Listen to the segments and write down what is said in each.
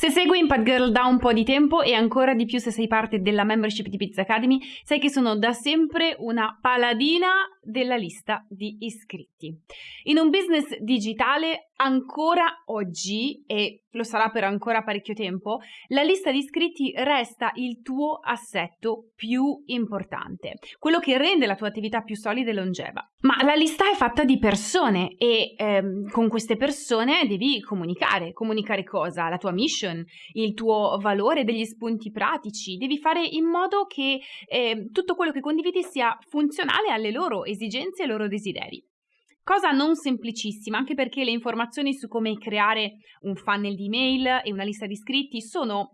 Se segui Impact Girl da un po' di tempo e ancora di più se sei parte della membership di Pizza Academy, sai che sono da sempre una paladina della lista di iscritti. In un business digitale ancora oggi, e lo sarà per ancora parecchio tempo, la lista di iscritti resta il tuo assetto più importante, quello che rende la tua attività più solida e longeva. Ma la lista è fatta di persone e ehm, con queste persone devi comunicare. Comunicare cosa? La tua mission, il tuo valore, degli spunti pratici. Devi fare in modo che eh, tutto quello che condividi sia funzionale alle loro esigenze e ai loro desideri. Cosa non semplicissima, anche perché le informazioni su come creare un funnel di email e una lista di iscritti sono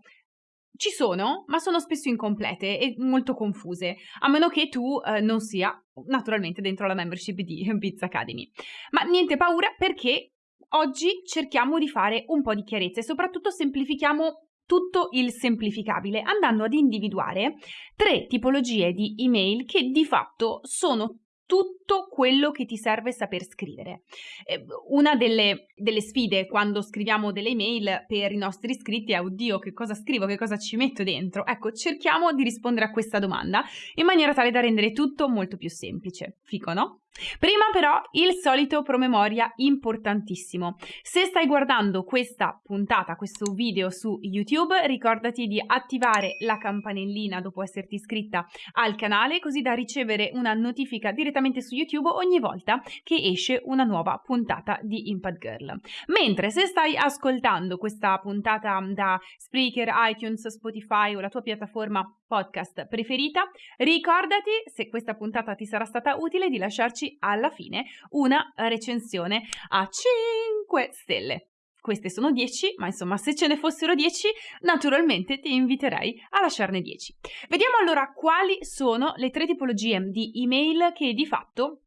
ci sono, ma sono spesso incomplete e molto confuse, a meno che tu eh, non sia naturalmente dentro la membership di Biz Academy. Ma niente paura perché oggi cerchiamo di fare un po' di chiarezza e soprattutto semplifichiamo tutto il semplificabile andando ad individuare tre tipologie di email che di fatto sono tutto quello che ti serve saper scrivere. Eh, una delle, delle, sfide quando scriviamo delle email per i nostri iscritti è oddio che cosa scrivo, che cosa ci metto dentro. Ecco, cerchiamo di rispondere a questa domanda in maniera tale da rendere tutto molto più semplice. Fico, no? Prima però il solito promemoria importantissimo. Se stai guardando questa puntata, questo video su YouTube, ricordati di attivare la campanellina dopo esserti iscritta al canale così da ricevere una notifica direttamente su YouTube ogni volta che esce una nuova puntata di Impact Girl. Mentre se stai ascoltando questa puntata da Spreaker, iTunes, Spotify o la tua piattaforma podcast preferita, ricordati, se questa puntata ti sarà stata utile, di lasciarci alla fine una recensione a 5 stelle. Queste sono 10, ma insomma se ce ne fossero 10, naturalmente ti inviterei a lasciarne 10. Vediamo allora quali sono le tre tipologie di email che di fatto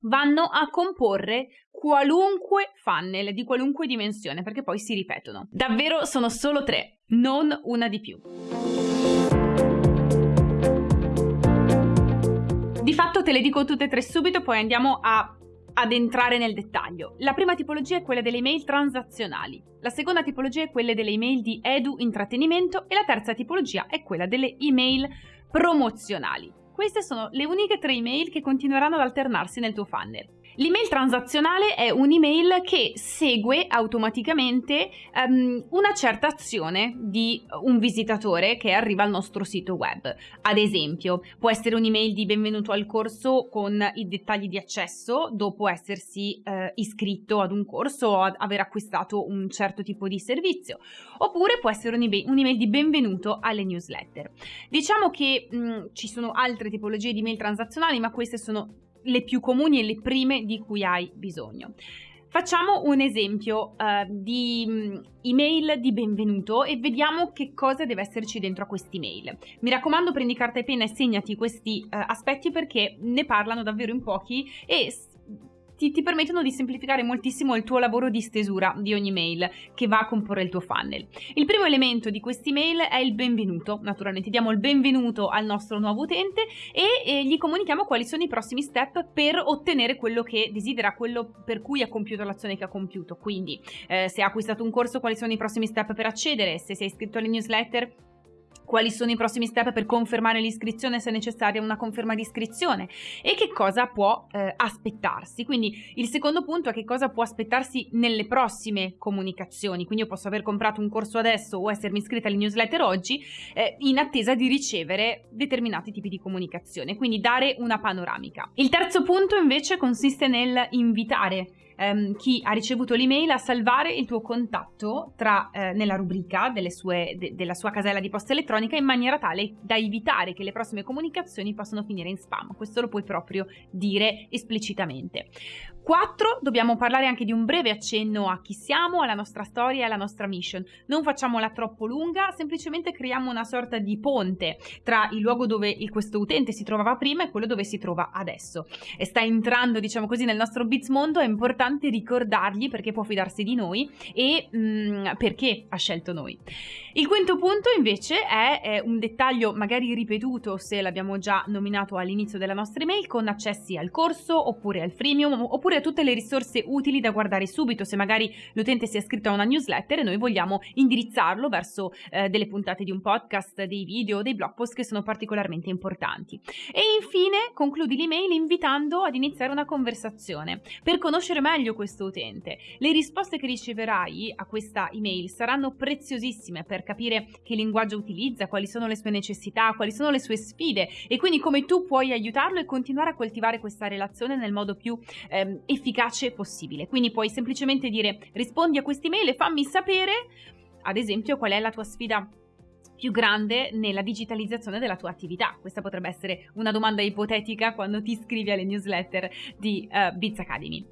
vanno a comporre qualunque funnel di qualunque dimensione, perché poi si ripetono. Davvero sono solo tre, non una di più. Fatto te le dico tutte e tre subito, poi andiamo a, ad entrare nel dettaglio. La prima tipologia è quella delle email transazionali, la seconda tipologia è quella delle email di edu intrattenimento e la terza tipologia è quella delle email promozionali. Queste sono le uniche tre email che continueranno ad alternarsi nel tuo funnel. L'email transazionale è un'email che segue automaticamente um, una certa azione di un visitatore che arriva al nostro sito web. Ad esempio, può essere un'email di benvenuto al corso con i dettagli di accesso dopo essersi uh, iscritto ad un corso o aver acquistato un certo tipo di servizio, oppure può essere un'email, di benvenuto alle newsletter. Diciamo che mh, ci sono altre tipologie di email transazionali, ma queste sono le più comuni e le prime di cui hai bisogno. Facciamo un esempio uh, di um, email di benvenuto e vediamo che cosa deve esserci dentro a questi email. Mi raccomando prendi carta e penna e segnati questi uh, aspetti perché ne parlano davvero in pochi e ti, ti, permettono di semplificare moltissimo il tuo lavoro di stesura di ogni mail che va a comporre il tuo funnel. Il primo elemento di questi mail è il benvenuto, naturalmente diamo il benvenuto al nostro nuovo utente e, e gli comunichiamo quali sono i prossimi step per ottenere quello che desidera, quello per cui ha compiuto l'azione che ha compiuto. Quindi eh, se ha acquistato un corso quali sono i prossimi step per accedere, se sei iscritto alle newsletter quali sono i prossimi step per confermare l'iscrizione se necessaria una conferma di iscrizione e che cosa può eh, aspettarsi. Quindi il secondo punto è che cosa può aspettarsi nelle prossime comunicazioni. Quindi io posso aver comprato un corso adesso o essermi iscritta alle newsletter oggi eh, in attesa di ricevere determinati tipi di comunicazione, quindi dare una panoramica. Il terzo punto invece consiste nel invitare ehm, chi ha ricevuto l'email a salvare il tuo contatto tra, eh, nella rubrica sue, de, della sua casella di posta elettronica in maniera tale da evitare che le prossime comunicazioni possano finire in spam. Questo lo puoi proprio dire esplicitamente. 4. Dobbiamo parlare anche di un breve accenno a chi siamo, alla nostra storia e alla nostra mission. Non facciamola troppo lunga, semplicemente creiamo una sorta di ponte tra il luogo dove questo utente si trovava prima e quello dove si trova adesso. E sta entrando, diciamo così, nel nostro Bits mondo, è importante importante ricordargli perché può fidarsi di noi e mh, mm, perché ha scelto noi. Il quinto punto invece è, è un dettaglio magari ripetuto se l'abbiamo già nominato all'inizio della nostra email con accessi al corso oppure al freemium oppure a tutte le risorse utili da guardare subito se magari l'utente si è iscritto a una newsletter e noi vogliamo indirizzarlo verso eh, delle puntate di un podcast, dei video, dei blog post che sono particolarmente importanti. E infine concludi l'email invitando ad iniziare una conversazione per conoscere meglio questo utente. Le risposte che riceverai a questa email saranno preziosissime per capire che linguaggio utilizza, quali sono le sue necessità, quali sono le sue sfide e quindi come tu puoi aiutarlo e continuare a coltivare questa relazione nel modo più ehm, efficace possibile. Quindi puoi semplicemente dire rispondi a quest'email e fammi sapere, ad esempio, qual è la tua sfida più grande nella digitalizzazione della tua attività? Questa potrebbe essere una domanda ipotetica quando ti iscrivi alle newsletter di uh, Biz Academy.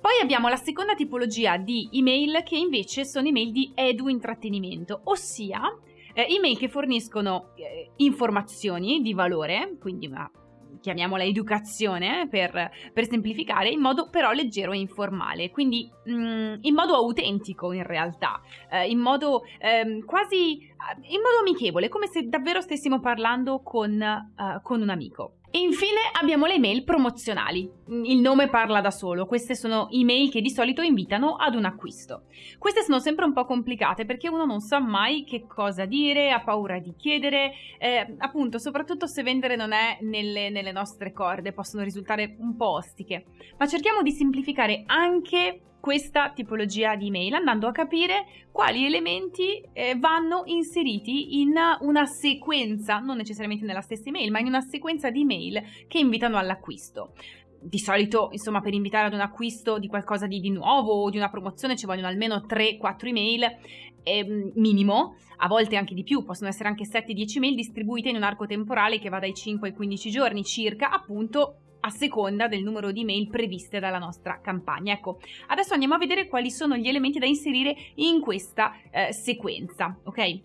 Poi abbiamo la seconda tipologia di email che invece sono email di edu intrattenimento, ossia eh, email che forniscono eh, informazioni di valore, quindi una chiamiamola educazione per, per, semplificare, in modo però leggero e informale, quindi mh, mm, in modo autentico in realtà, eh, in modo eh, quasi, in modo amichevole, come se davvero stessimo parlando con, uh, con un amico. E infine abbiamo le email promozionali. Il nome parla da solo, queste sono email che di solito invitano ad un acquisto. Queste sono sempre un po' complicate perché uno non sa mai che cosa dire, ha paura di chiedere, eh, appunto soprattutto se vendere non è nelle, nelle nostre corde, possono risultare un po' ostiche. Ma cerchiamo di semplificare anche questa tipologia di email andando a capire quali elementi eh, vanno inseriti in una sequenza, non necessariamente nella stessa email, ma in una sequenza di email che invitano all'acquisto. Di solito, insomma, per invitare ad un acquisto di qualcosa di, di nuovo o di una promozione ci vogliono almeno 3-4 email eh, minimo, a volte anche di più, possono essere anche 7-10 email distribuite in un arco temporale che va dai 5 ai 15 giorni circa, appunto a seconda del numero di mail previste dalla nostra campagna. Ecco, adesso andiamo a vedere quali sono gli elementi da inserire in questa eh, sequenza, ok?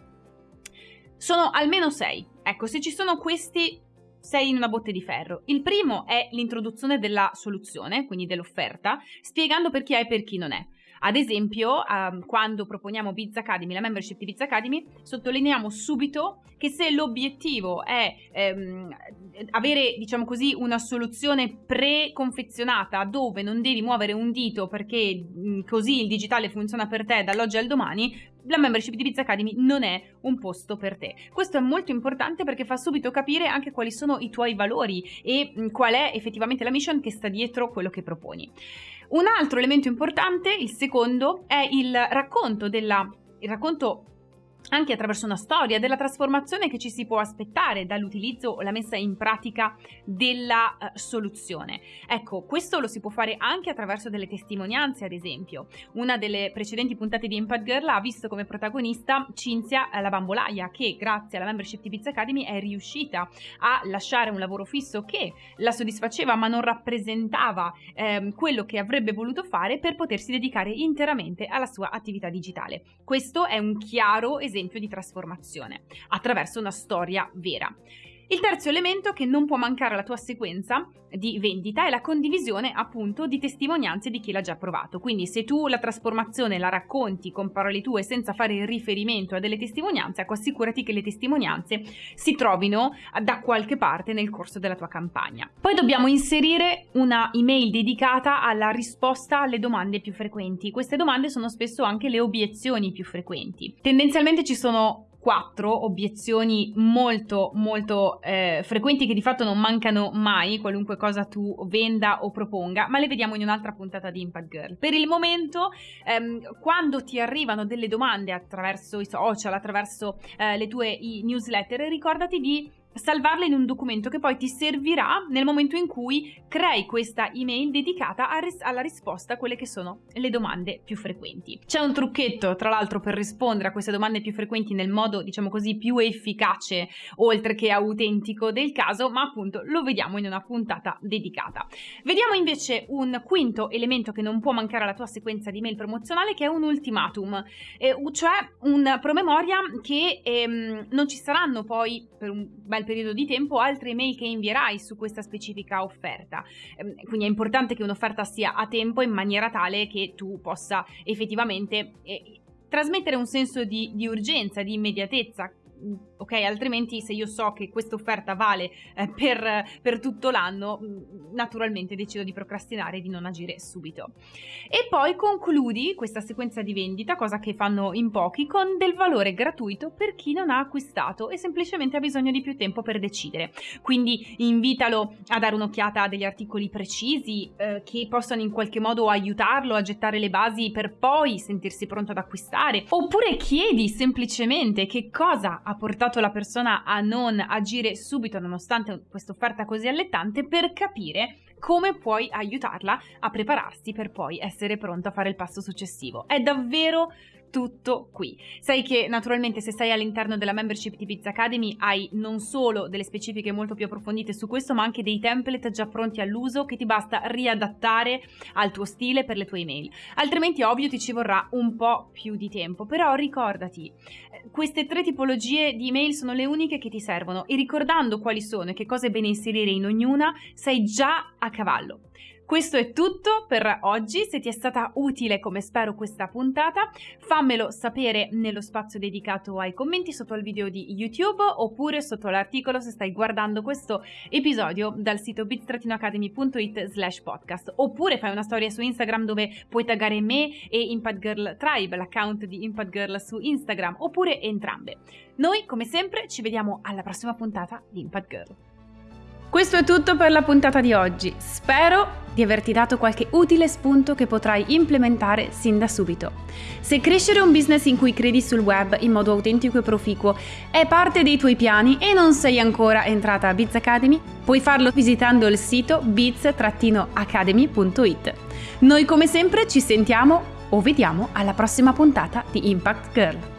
Sono almeno sei. Ecco, se ci sono questi sei in una botte di ferro. Il primo è l'introduzione della soluzione, quindi dell'offerta, spiegando per chi è e per chi non è. Ad esempio, um, quando proponiamo Biz Academy, la membership di Biz Academy, sottolineiamo subito che se l'obiettivo è ehm, avere, diciamo così, una soluzione preconfezionata dove non devi muovere un dito perché mh, così il digitale funziona per te dall'oggi al domani, la membership di Biz Academy non è un posto per te. Questo è molto importante perché fa subito capire anche quali sono i tuoi valori e mh, qual è effettivamente la mission che sta dietro quello che proponi. Un altro elemento importante, il secondo, è il racconto della il racconto anche attraverso una storia della trasformazione che ci si può aspettare dall'utilizzo o la messa in pratica della uh, soluzione. Ecco, questo lo si può fare anche attraverso delle testimonianze, ad esempio. Una delle precedenti puntate di Impact Girl ha visto come protagonista Cinzia la bambolaia, che grazie alla membership di Pizza Academy è riuscita a lasciare un lavoro fisso che la soddisfaceva ma non rappresentava ehm, quello che avrebbe voluto fare per potersi dedicare interamente alla sua attività digitale. Questo è un chiaro esempio esempio di trasformazione, attraverso una storia vera. Il terzo elemento che non può mancare alla tua sequenza di vendita è la condivisione appunto di testimonianze di chi l'ha già provato. Quindi se tu la trasformazione la racconti con parole tue senza fare riferimento a delle testimonianze, ecco assicurati che le testimonianze si trovino da qualche parte nel corso della tua campagna. Poi dobbiamo inserire una email dedicata alla risposta alle domande più frequenti. Queste domande sono spesso anche le obiezioni più frequenti. Tendenzialmente ci sono quattro obiezioni molto molto eh, frequenti che di fatto non mancano mai qualunque cosa tu venda o proponga ma le vediamo in un'altra puntata di Impact Girl. Per il momento ehm, quando ti arrivano delle domande attraverso i social attraverso eh, le tue newsletter ricordati di salvarla in un documento che poi ti servirà nel momento in cui crei questa email dedicata ris- alla risposta a quelle che sono le domande più frequenti. C'è un trucchetto, tra l'altro, per rispondere a queste domande più frequenti nel modo, diciamo così, più efficace, oltre che autentico del caso, ma appunto lo vediamo in una puntata dedicata. Vediamo invece un quinto elemento che non può mancare alla tua sequenza di mail promozionale, che è un ultimatum, eh, cioè un promemoria che ehm, non ci saranno poi per un bel periodo di tempo altre email che invierai su questa specifica offerta. Ehm, quindi è importante che un'offerta sia a tempo in maniera tale che tu possa effettivamente eh, trasmettere un senso di, di urgenza, di immediatezza ok? Altrimenti se io so che questa offerta vale eh, per, per, tutto l'anno, mm, naturalmente decido di procrastinare e di non agire subito. E poi concludi questa sequenza di vendita, cosa che fanno in pochi, con del valore gratuito per chi non ha acquistato e semplicemente ha bisogno di più tempo per decidere. Quindi invitalo a dare un'occhiata a degli articoli precisi eh, che possano in qualche modo aiutarlo a gettare le basi per poi sentirsi pronto ad acquistare. Oppure chiedi semplicemente che cosa ha portato la persona a non agire subito nonostante questa offerta così allettante per capire come puoi aiutarla a prepararsi per poi essere pronto a fare il passo successivo. È davvero tutto qui. Sai che naturalmente se sei all'interno della membership di Pizza Academy hai non solo delle specifiche molto più approfondite su questo, ma anche dei template già pronti all'uso che ti basta riadattare al tuo stile per le tue email. Altrimenti ovvio ti ci vorrà un po' più di tempo, però ricordati, eh, queste tre tipologie di email sono le uniche che ti servono e ricordando quali sono e che cosa è bene inserire in ognuna, sei già a cavallo. Questo è tutto per oggi, se ti è stata utile come spero questa puntata fammelo sapere nello spazio dedicato ai commenti sotto al video di YouTube oppure sotto l'articolo se stai guardando questo episodio dal sito bit-academy.it slash podcast oppure fai una storia su Instagram dove puoi taggare me e Impact Girl Tribe, l'account di Impact Girl su Instagram oppure entrambe. Noi come sempre ci vediamo alla prossima puntata di Impact Girl. Questo è tutto per la puntata di oggi. Spero di averti dato qualche utile spunto che potrai implementare sin da subito. Se crescere un business in cui credi sul web in modo autentico e proficuo è parte dei tuoi piani e non sei ancora entrata a Biz Academy, puoi farlo visitando il sito biz-academy.it. Noi come sempre ci sentiamo o vediamo alla prossima puntata di Impact Girl.